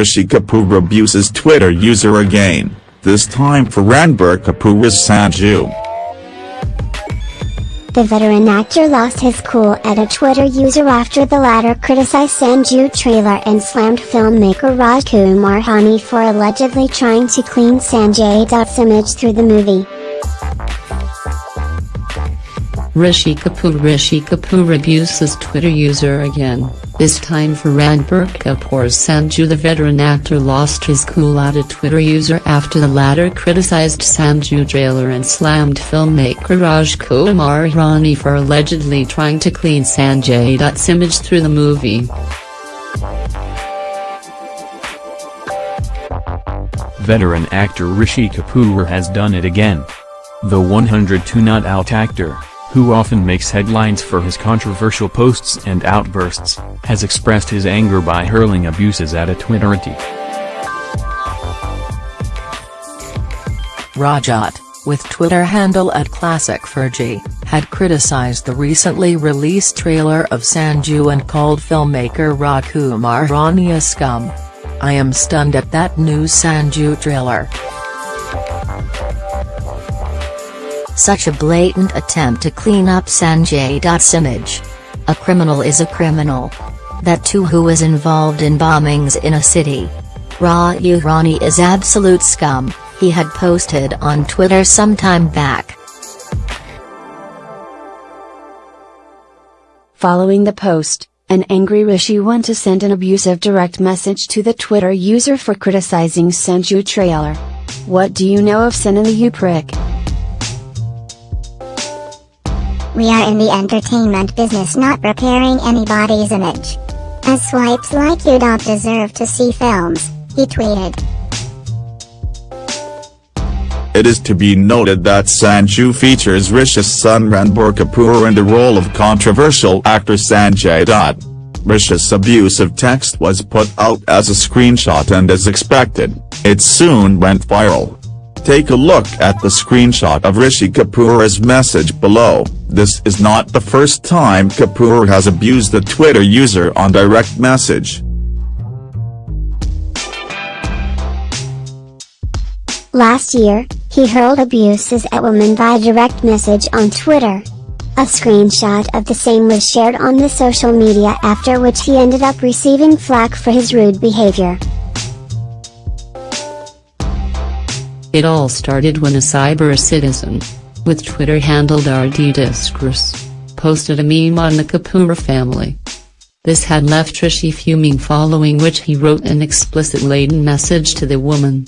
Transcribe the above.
Rishi Kapoor abuses Twitter user again, this time for Ranbir Kapoor's Sanju. The veteran actor lost his cool at a Twitter user after the latter criticized Sanju trailer and slammed filmmaker Rajkumar Hirani for allegedly trying to clean Sanjay Dutt's image through the movie. Rishi Kapoor Rishi Kapoor abuses Twitter user again, this time for Ranbir Kapoor's Sanju The veteran actor lost his cool at a Twitter user after the latter criticized Sanju trailer and slammed filmmaker Rajkumar Hirani for allegedly trying to clean Sanjay Dutt's image through the movie. Veteran actor Rishi Kapoor has done it again. The 102 not out actor who often makes headlines for his controversial posts and outbursts, has expressed his anger by hurling abuses at a Twitterati. Rajat, with Twitter handle at Classic Fergie, had criticized the recently released trailer of Sanju and called filmmaker Rajkumar Hirani a scum. I am stunned at that new Sanju trailer. Such a blatant attempt to clean up Sanjay Dutt's image. A criminal is a criminal. That too who was involved in bombings in a city. Raju Hirani is absolute scum, he had posted on Twitter some time back. Following the post, an angry Rishi went to send an abusive direct message to the Twitter user for criticizing Sanju trailer. What do you know of Sanju you prick? We are in the entertainment business not repairing anybody's image. As swipes like you don't deserve to see films, he tweeted. It is to be noted that Sanju features Rishi's son Ranbir Kapoor in the role of controversial actor Sanjay Dutt. Rishi's abusive text was put out as a screenshot and as expected, it soon went viral. Take a look at the screenshot of Rishi Kapoor's message below, this is not the first time Kapoor has abused the Twitter user on direct message. Last year, he hurled abuses at women via direct message on Twitter. A screenshot of the same was shared on the social media after which he ended up receiving flack for his rude behavior. It all started when a cyber citizen, with Twitter handled RD Discourse, posted a meme on the Kapoor family. This had left Rishi fuming following which he wrote an explicit laden message to the woman.